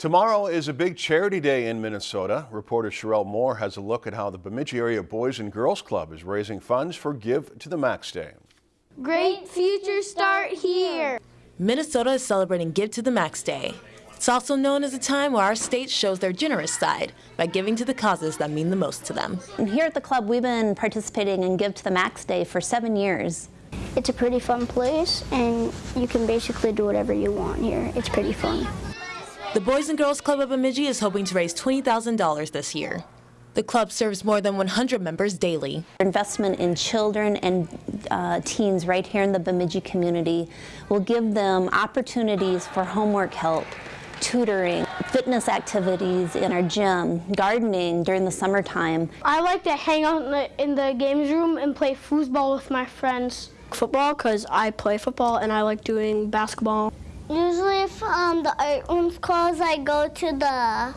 Tomorrow is a big charity day in Minnesota. Reporter Sherelle Moore has a look at how the Bemidji Area Boys and Girls Club is raising funds for Give to the Max Day. Great future start here. Minnesota is celebrating Give to the Max Day. It's also known as a time where our state shows their generous side by giving to the causes that mean the most to them. And here at the club, we've been participating in Give to the Max Day for seven years. It's a pretty fun place, and you can basically do whatever you want here. It's pretty fun. The Boys and Girls Club of Bemidji is hoping to raise $20,000 this year. The club serves more than 100 members daily. Investment in children and uh, teens right here in the Bemidji community will give them opportunities for homework help, tutoring, fitness activities in our gym, gardening during the summertime. I like to hang out in the, in the games room and play foosball with my friends. Football because I play football and I like doing basketball. Usually if um, the art room's closed, I go to the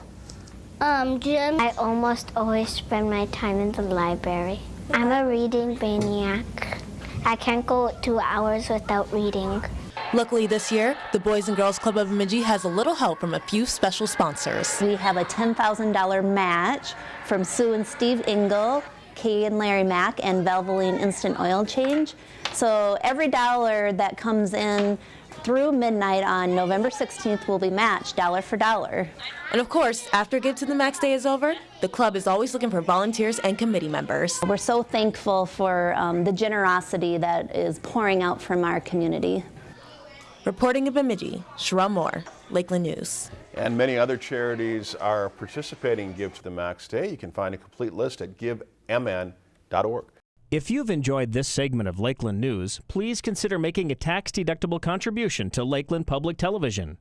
um, gym. I almost always spend my time in the library. I'm a reading maniac. I can't go two hours without reading. Luckily this year, the Boys and Girls Club of Bemidji has a little help from a few special sponsors. We have a $10,000 match from Sue and Steve Engel, Kay and Larry Mack, and Valvoline Instant Oil Change. So every dollar that comes in through midnight on November 16th will be matched dollar for dollar. And of course, after Give to the Max Day is over, the club is always looking for volunteers and committee members. We're so thankful for um, the generosity that is pouring out from our community. Reporting in Bemidji, Sherelle Moore, Lakeland News. And many other charities are participating in Give to the Max Day. You can find a complete list at givemn.org. If you've enjoyed this segment of Lakeland News, please consider making a tax-deductible contribution to Lakeland Public Television.